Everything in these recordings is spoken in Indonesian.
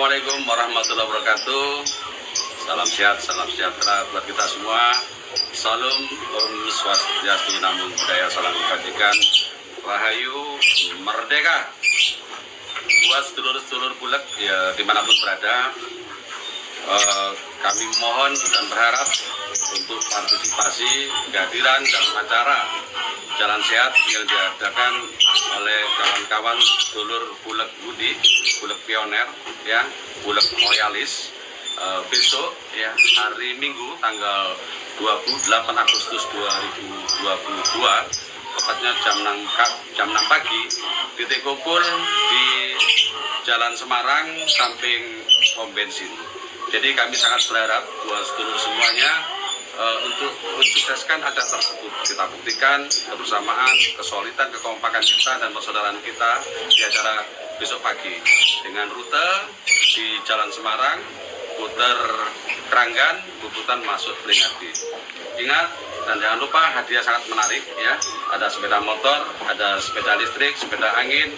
Assalamualaikum warahmatullahi wabarakatuh. Salam sehat, salam sejahtera buat kita semua. Salam Om Swastiastu Namun Budaya, Salam Kebajikan Rahayu Merdeka Buat sedulur-sedulur bulat ya, di mana pun berada eh, Kami mohon dan berharap untuk partisipasi kehadiran dan acara Jalan Sehat yang diadakan oleh kawan-kawan dulur Bulek Budi, Bulek Pioner, ya, Bulek Loyalis. Eh, besok ya hari Minggu tanggal 28 Agustus 2022 tepatnya jam 6, ka- jam 6 pagi titik kumpul di Jalan Semarang samping pom bensin. Jadi kami sangat berharap buat seluruh semuanya eh, untuk mensukseskan acara tersebut. Kita buktikan kebersamaan, kesolidan, kekompakan kita dan persaudaraan kita di acara besok pagi dengan rute di Jalan Semarang, putar Keranggan, Bubutan masuk Beringhardi. Ingat dan jangan lupa hadiah sangat menarik ya. Ada sepeda motor, ada sepeda listrik, sepeda angin,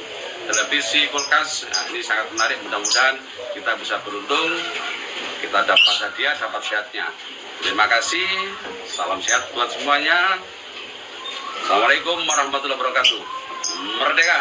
televisi, kulkas. Nah, ini sangat menarik. Mudah-mudahan kita bisa beruntung, kita dapat hadiah, dapat sehatnya. Terima kasih. Salam sehat buat semuanya. Assalamualaikum warahmatullahi wabarakatuh. Merdeka!